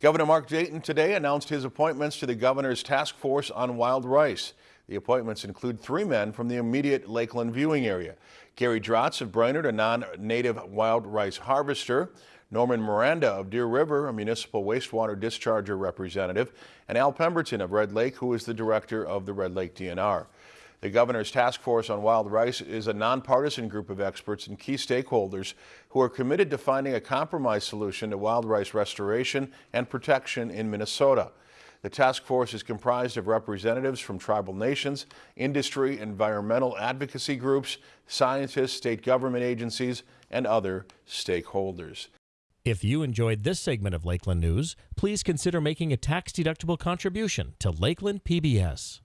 Governor Mark Dayton today announced his appointments to the governor's task force on wild rice. The appointments include three men from the immediate Lakeland viewing area. Gary Drotts of Brainerd, a non-native wild rice harvester, Norman Miranda of Deer River, a municipal wastewater discharger representative, and Al Pemberton of Red Lake, who is the director of the Red Lake DNR. The governor's task force on wild rice is a nonpartisan group of experts and key stakeholders who are committed to finding a compromise solution to wild rice restoration and protection in Minnesota. The task force is comprised of representatives from tribal nations, industry, environmental advocacy groups, scientists, state government agencies, and other stakeholders. If you enjoyed this segment of Lakeland News, please consider making a tax-deductible contribution to Lakeland PBS.